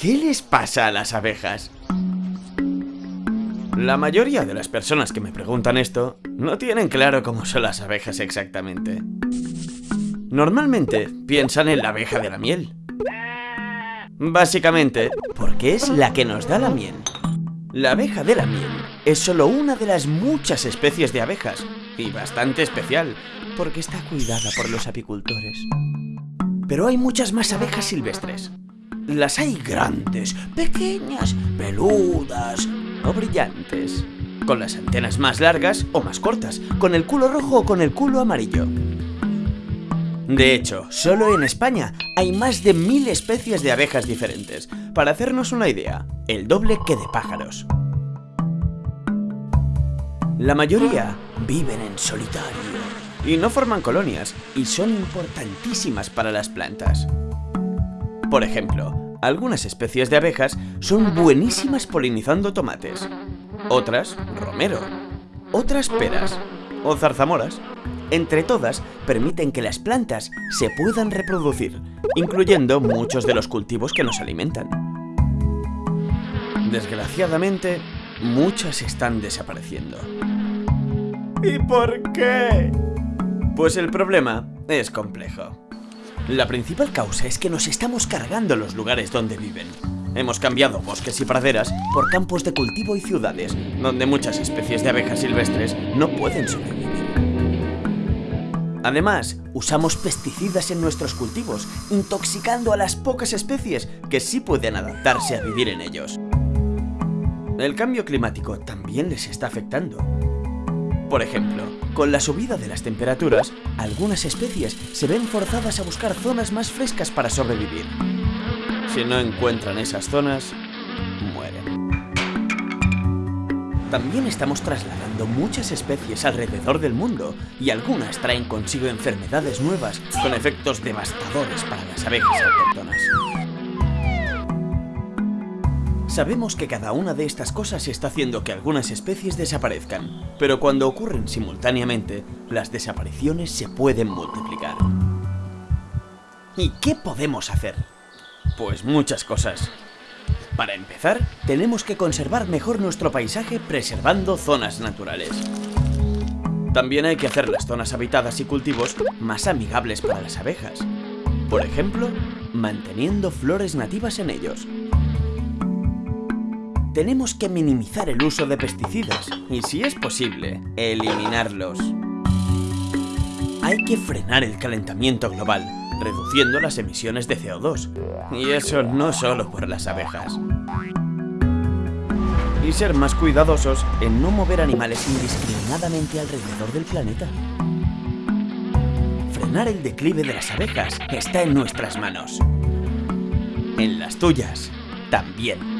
¿Qué les pasa a las abejas? La mayoría de las personas que me preguntan esto no tienen claro cómo son las abejas exactamente. Normalmente piensan en la abeja de la miel. Básicamente, porque es la que nos da la miel. La abeja de la miel es solo una de las muchas especies de abejas, y bastante especial, porque está cuidada por los apicultores. Pero hay muchas más abejas silvestres. Las hay grandes, pequeñas, peludas o brillantes, con las antenas más largas o más cortas, con el culo rojo o con el culo amarillo. De hecho, solo en España hay más de mil especies de abejas diferentes. Para hacernos una idea, el doble que de pájaros. La mayoría viven en solitario y no forman colonias y son importantísimas para las plantas. Por ejemplo, algunas especies de abejas son buenísimas polinizando tomates, otras romero, otras peras o zarzamoras. Entre todas, permiten que las plantas se puedan reproducir, incluyendo muchos de los cultivos que nos alimentan. Desgraciadamente, muchas están desapareciendo. ¿Y por qué? Pues el problema es complejo. La principal causa es que nos estamos cargando los lugares donde viven. Hemos cambiado bosques y praderas por campos de cultivo y ciudades, donde muchas especies de abejas silvestres no pueden sobrevivir. Además, usamos pesticidas en nuestros cultivos, intoxicando a las pocas especies que sí pueden adaptarse a vivir en ellos. El cambio climático también les está afectando. Por ejemplo, con la subida de las temperaturas, algunas especies se ven forzadas a buscar zonas más frescas para sobrevivir. Si no encuentran esas zonas, mueren. También estamos trasladando muchas especies alrededor del mundo y algunas traen consigo enfermedades nuevas con efectos devastadores para las abejas autóctonas. Sabemos que cada una de estas cosas está haciendo que algunas especies desaparezcan, pero cuando ocurren simultáneamente, las desapariciones se pueden multiplicar. ¿Y qué podemos hacer? Pues muchas cosas. Para empezar, tenemos que conservar mejor nuestro paisaje preservando zonas naturales. También hay que hacer las zonas habitadas y cultivos más amigables para las abejas. Por ejemplo, manteniendo flores nativas en ellos. Tenemos que minimizar el uso de pesticidas y, si es posible, eliminarlos. Hay que frenar el calentamiento global reduciendo las emisiones de CO2. Y eso no solo por las abejas. Y ser más cuidadosos en no mover animales indiscriminadamente alrededor del planeta. Frenar el declive de las abejas está en nuestras manos. En las tuyas, también.